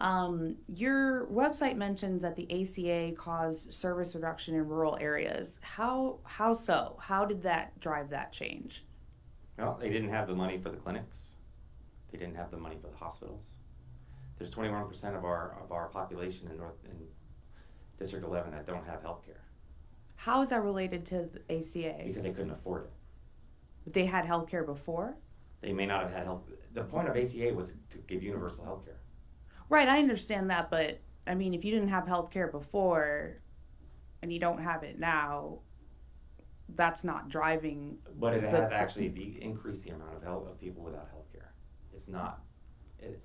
Um, your website mentions that the ACA caused service reduction in rural areas. How how so? How did that drive that change? Well, they didn't have the money for the clinics. They didn't have the money for the hospitals. There's twenty-one percent of our, of our population in North, in District eleven that don't have health care How is that related to the ACA? because they couldn't afford it. They had health care before? They may not have had health, the point of ACA was to give universal health care. Right, I understand that, but I mean, if you didn't have health care before and you don't have it now, that's not driving. But it The- has actually de- increased the amount of health, of people without health care. It's not, it,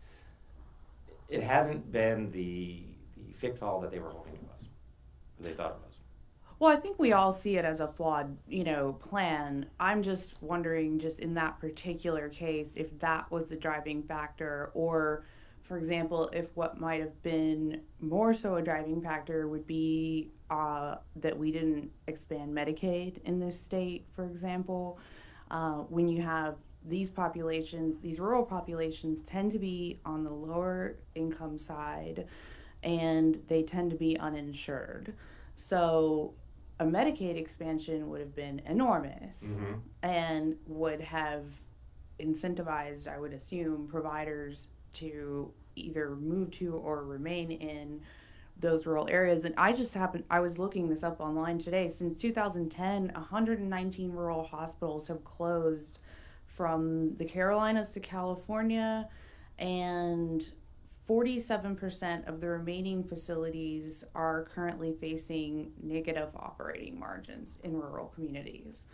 it hasn't been the, the fix-all that they were hoping it was, they thought it was. Well, I think we all see it as a flawed, you know, plan. I'm just wondering, just in that particular case, if that was the driving factor, or, for example, if what might have been more so a driving factor would be uh, that we didn't expand Medicaid in this state, for example. Uh, when you have these populations, these rural populations tend to be on the lower income side and they tend to be uninsured. So a Medicaid expansion would have been enormous Mm-hmm. and would have incentivized, I would assume, providers to either move to or remain in those rural areas. And I just happened, I was looking this up online today. Since 2010, 119 rural hospitals have closed from the Carolinas to California, and 47% of the remaining facilities are currently facing negative operating margins in rural communities.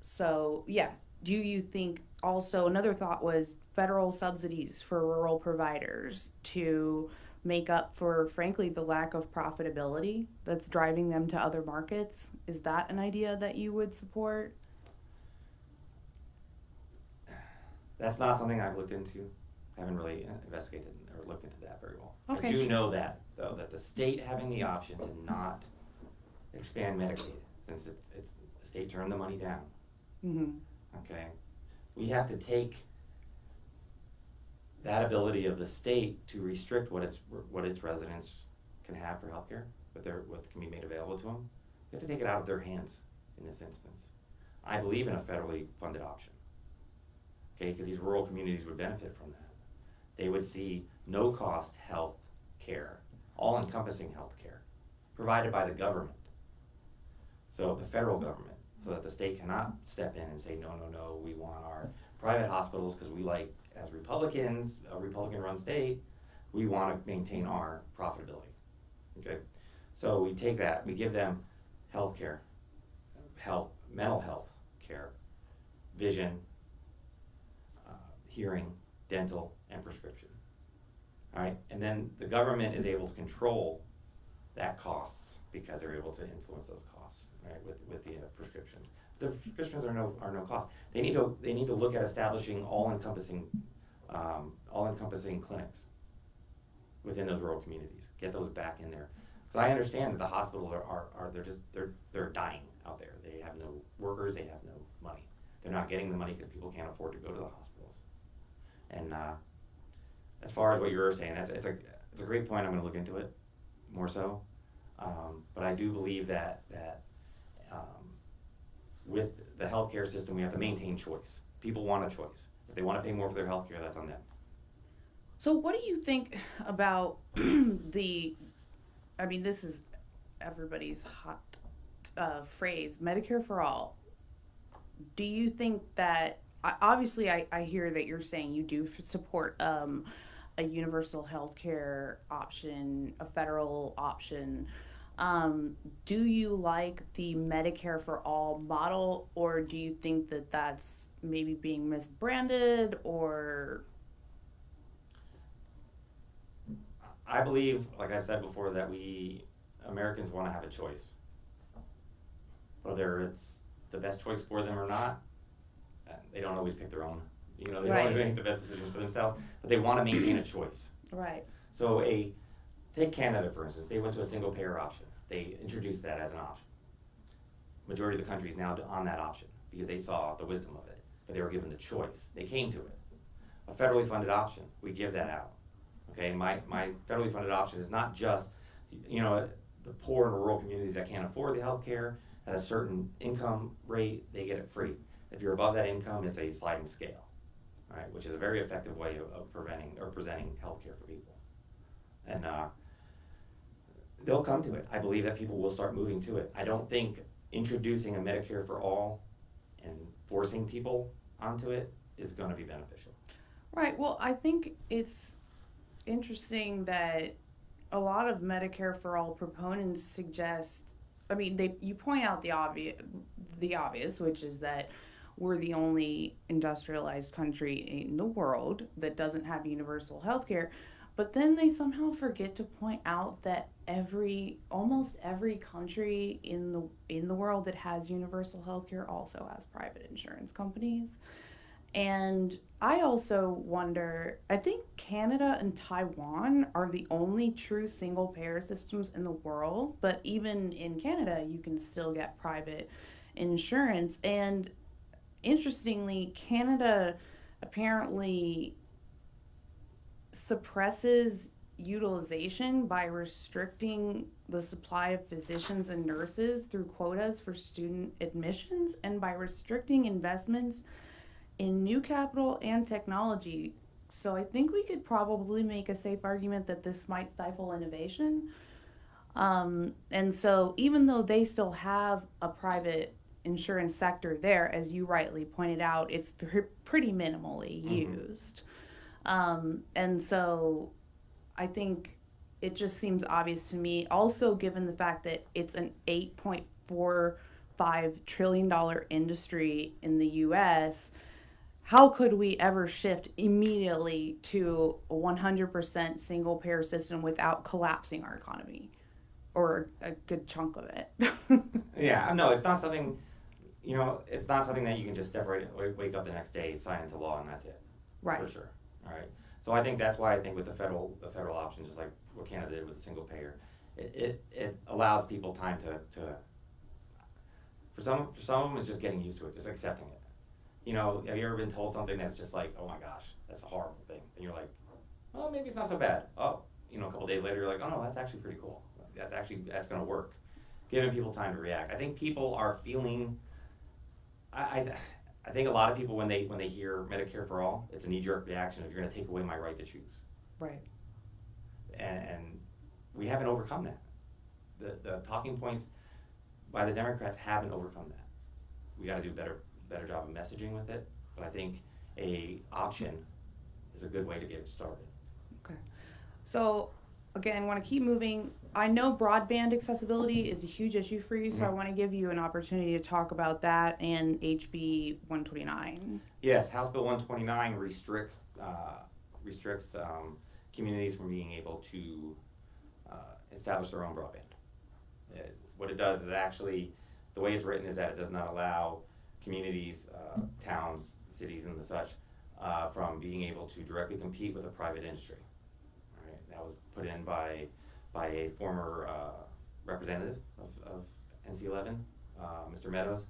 So, yeah, do you think also another thought was federal subsidies for rural providers to make up for, frankly, the lack of profitability that's driving them to other markets? Is that an idea that you would support? That's not something I've looked into. I haven't really investigated or looked into that very well. okay. I do know that, though, that the state having the option to not expand Medicaid, since it's, it's, the state turned the money down, Mm-hmm. Okay? We have to take that ability of the state to restrict what its, what its residents can have for healthcare, what their, what can be made available to them. We have to take it out of their hands in this instance. I believe in a federally funded option. Okay, because these rural communities would benefit from that. They would see no cost health care, all encompassing health care, provided by the government. So the federal government, so that the state cannot step in and say, no, no, no, we want our private hospitals, because we like, as Republicans, a Republican-run state, we want to maintain our profitability. Okay, so we take that, we give them health care, health, mental health care, vision, uh, hearing, dental, and prescription. All right, and then the government is able to control that costs because they're able to influence those costs, right, with, with the uh, prescriptions. The prescriptions are no, are no cost. They need to, they need to look at establishing all-encompassing, um, all-encompassing clinics within those rural communities, get those back in there. So I understand that the hospitals are, are, are, they're just, they're, they're dying out there. They have no workers, they have no money. They're not getting the money because people can't afford to go to the hospitals. And, uh, as far as what you were saying, that's, it's a, it's a great point, I'm gonna look into it more so. Um, but I do believe that, that, um, with the healthcare system, we have to maintain choice. People want a choice. If they wanna pay more for their healthcare, that's on them. So, what do you think about the? I mean, this is everybody's hot uh, phrase, Medicare for all. Do you think that? Obviously, I, I hear that you're saying you do support um, a universal health care option, a federal option. Um, do you like the Medicare for all model, or do you think that that's maybe being misbranded, or I believe, like I've said before, that we Americans want to have a choice. Whether it's the best choice for them or not, uh, they don't always pick their own. You know, they don't always make the best decisions for themselves, but they want to maintain a choice. right? So a take Canada for instance, they went to a single payer option. They introduced that as an option. Majority of the country is now on that option because they saw the wisdom of it, but they were given the choice. They came to it. A federally funded option, we give that out. Okay, my, my federally funded option is not just, you know, the poor and rural communities that can't afford the health care at a certain income rate, they get it free. If you're above that income, it's a sliding scale, right, which is a very effective way of, of preventing or presenting health care for people. And uh, they'll come to it. I believe that people will start moving to it. I don't think introducing a Medicare for all and forcing people onto it is going to be beneficial. Right. Well, I think it's interesting that a lot of Medicare for all proponents suggest. I mean, they you point out the obvious, the obvious, which is that we're the only industrialized country in the world that doesn't have universal health care. But then they somehow forget to point out that every almost every country in the in the world that has universal health care also has private insurance companies. And I also wonder, I think Canada and Taiwan are the only true single payer systems in the world, but even in Canada, you can still get private insurance. And interestingly, Canada apparently suppresses utilization by restricting the supply of physicians and nurses through quotas for student admissions and by restricting investments in new capital and technology. So I think we could probably make a safe argument that this might stifle innovation. Um, and so even though they still have a private insurance sector there, as you rightly pointed out, it's pr- pretty minimally Mhm. used. Um, and so I think it just seems obvious to me, also given the fact that it's an $8.45 trillion industry in the US, how could we ever shift immediately to a 100% single payer system without collapsing our economy? Or a good chunk of it. Yeah, no, it's not something, you know, it's not something that you can just wake- wake up the next day, sign into law, and that's it. right. For sure, all right. So I think that's why I think with the federal, the federal option, just like what Canada did with the single payer, it, it, it allows people time to, to, for some, for some of them, it's just getting used to it, just accepting it. You know, have you ever been told something that's just like, oh my gosh, that's a horrible thing, and you're like, well, maybe it's not so bad. Oh, you know, a couple days later, you're like, oh no, that's actually pretty cool. That's actually, that's gonna work. Giving people time to react. I think people are feeling, I, I, I think a lot of people when they when they hear Medicare for all, it's a knee jerk reaction of you're going to take away my right to choose, Right. and, and we haven't overcome that. The the talking points by the Democrats haven't overcome that. We got to do a better better job of messaging with it, but I think a option is a good way to get it started. Okay. So, again, want to keep moving. I know broadband accessibility is a huge issue for you, so I Mhm. want to give you an opportunity to talk about that and HB 129. Yes, House Bill 129 restricts uh, restricts um, communities from being able to uh, establish their own broadband. It, what it does is actually, the way it's written is that it does not allow communities, uh, towns, cities, and the such uh, from being able to directly compete with a private industry. All right, that was put in by by a former uh, representative of, of NC11, uh, Mr. Meadows,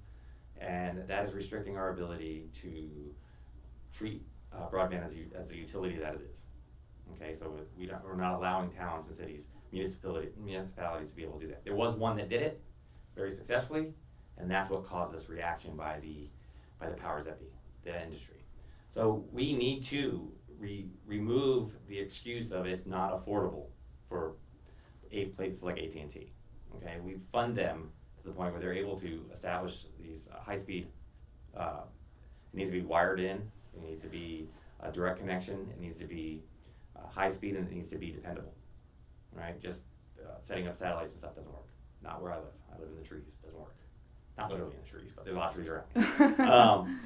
and that is restricting our ability to treat uh, broadband as, as a utility that it is. Okay, so we we're not allowing towns and cities, municipality, municipalities to be able to do that. There was one that did it very successfully, and that's what caused this reaction by the by the powers that be, the industry. So we need to re- remove the excuse of it's not affordable for a places like AT and T. Okay, we fund them to the point where they're able to establish these uh, high speed. Uh, it needs to be wired in. It needs to be a direct connection. It needs to be uh, high speed, and it needs to be dependable. Right? Just uh, setting up satellites and stuff doesn't work. Not where I live. I live in the trees. Doesn't work. Not literally in the trees, but there's a lot of trees around. um,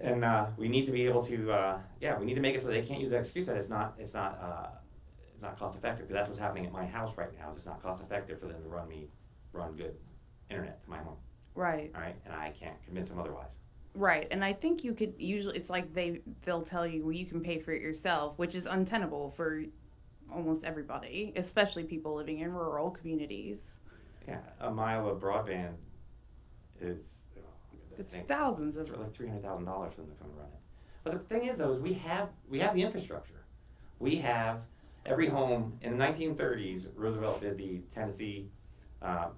and uh, we need to be able to, uh, yeah, we need to make it so they can't use the excuse that it's not, it's not, uh, not cost effective. Because that's what's happening at my house right now. Is it's not cost effective for them to run me, run good internet to my home. right. All right, and I can't convince them otherwise. Right, and I think you could usually it's like they they'll tell you well you can pay for it yourself, which is untenable for almost everybody, especially people living in rural communities. Yeah, a mile of broadband is. oh, It's thousands of it's like three hundred thousand dollars for them to come and run it. But the thing is, though, is we have we have the infrastructure. We have every home in the nineteen thirties. Roosevelt did the Tennessee, uh,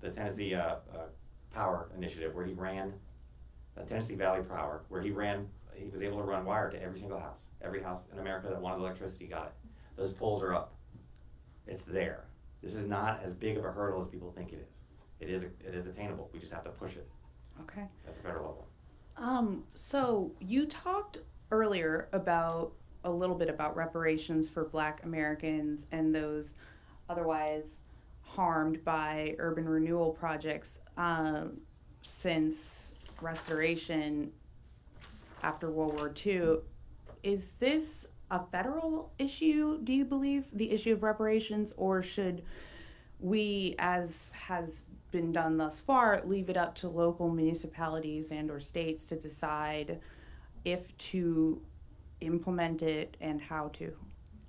the Tennessee uh, uh, Power Initiative, where he ran the Tennessee Valley Power, where he ran. He was able to run wire to every single house. Every house in America that wanted electricity got it. Those poles are up. It's there. This is not as big of a hurdle as people think it is. It is. It is attainable. We just have to push it Okay. at the federal level. Um so you talked earlier about a little bit about reparations for black Americans and those otherwise harmed by urban renewal projects um, since restoration after World War II. Is this a federal issue, do you believe, the issue of reparations, or should we, as has been done thus far, leave it up to local municipalities and or states to decide if to implement it and how to?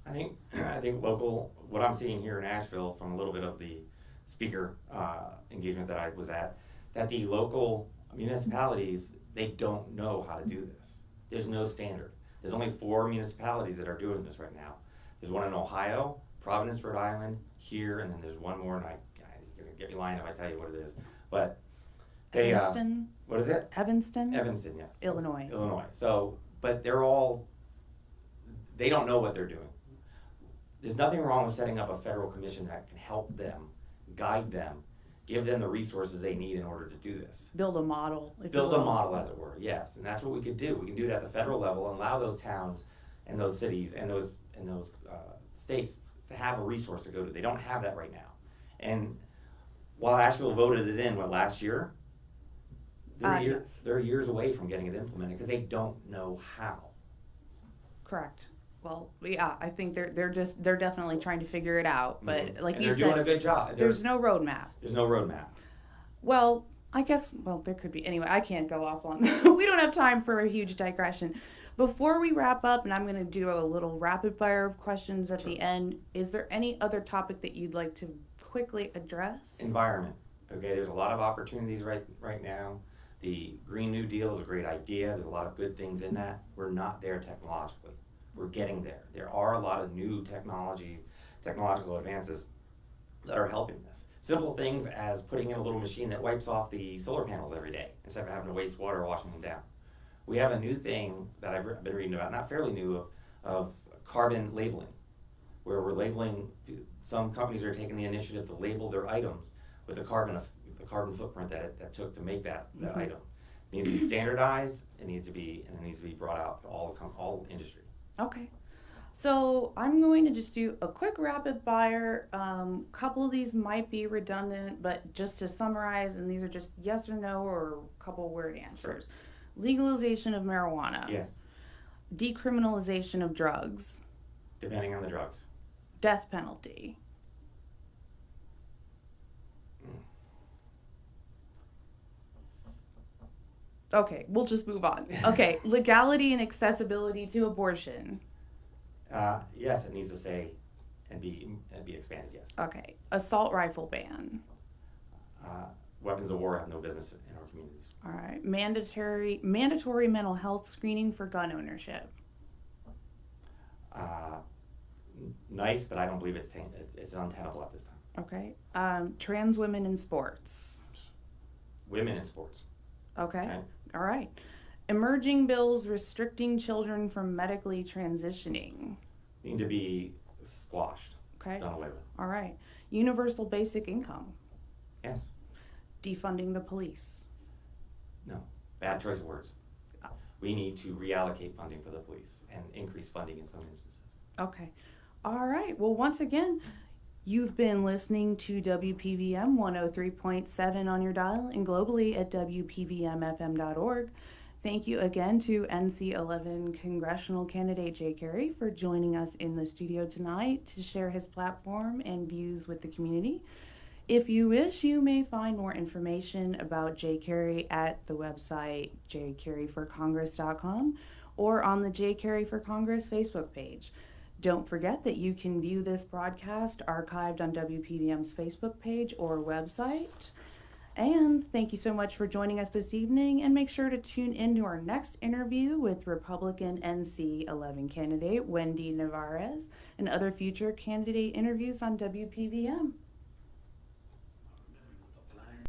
I think I think local. What I'm seeing here in Asheville, from a little bit of the speaker uh, engagement that I was at, that the local municipalities they don't know how to do this. There's no standard. There's only four municipalities that are doing this right now. There's one in Ohio, Providence, Rhode Island, here, and then there's one more. And I, I you're gonna get me lying if I tell you what it is, but they. Uh, Evanston, what is it? Evanston, Evanston, yeah. Illinois. Illinois. So, but they're all, they don't know what they're doing. There's nothing wrong with setting up a federal commission that can help them, guide them, give them the resources they need in order to do this. Build a model. If Build a model, as it were, yes, and that's what we could do. We can do it at the federal level and allow those towns and those cities and those, and those, uh, states to have a resource to go to. They don't have that right now. And while Asheville voted it in, what, last year? They're Uh, years, yes. they're years away from getting it implemented because they don't know how. Correct. Well, yeah, I think they're they're just they're definitely trying to figure it out. But Mhm. like and you they're doing a good job. there's There's no roadmap. there's no roadmap. Well, I guess well there could be. Anyway, I can't go off on. we don't have time for a huge digression. Before we wrap up, and I'm going to do a little rapid fire of questions at the end. Is there any other topic that you'd like to quickly address? Environment. Okay, there's a lot of opportunities right right now. The Green New Deal is a great idea. There's a lot of good things in that. We're not there technologically. We're getting there. There are a lot of new technology, technological advances that are helping this. Simple things as putting in a little machine that wipes off the solar panels every day instead of having to waste water washing them down. We have a new thing that I've been reading about, not fairly new, of, of carbon labeling, where we're labeling. Some companies are taking the initiative to label their items with the carbon, the carbon footprint that it, that took to make that, that Mhm. item. It needs to be standardized. It needs to be, and it needs to be brought out to all the all industry. Okay. So I'm going to just do a quick rapid fire. Um, couple of these might be redundant, but just to summarize, and these are just yes or no or a couple word answers. Legalization of marijuana. Yes, Decriminalization of drugs. depending on the drugs. Death penalty. Okay, we'll just move on. Okay, legality and accessibility to abortion. Uh, yes, it needs to say and be and be expanded. Yes, Okay, assault rifle ban. uh, weapons of war have no business in our communities. All right, mandatory mandatory mental health screening for gun ownership. Uh, nice, but I don't believe it's tan- it's, it's untenable at this time. Okay, um, trans women in sports. Women in sports. Okay, Okay. All right. Emerging bills restricting children from medically transitioning. need to be squashed, Okay, done away with. all right. Universal basic income. Yes, Defunding the police. No. Bad choice of words. We need to reallocate funding for the police and increase funding in some instances. Okay. All right. Well, once again, You've been listening to WPVM 103.7 on your dial and globally at WPVMFM.org. Thank you again to NC11 congressional candidate Jay Carey for joining us in the studio tonight to share his platform and views with the community. If you wish, you may find more information about Jay Carey at the website jcareyforcongress.com or on the Jay Carey for Congress Facebook page. Don't forget that you can view this broadcast archived on WPVM's Facebook page or website. And thank you so much for joining us this evening. And make sure to tune in to our next interview with Republican NC 11 candidate Wendy Nevarez and other future candidate interviews on WPVM.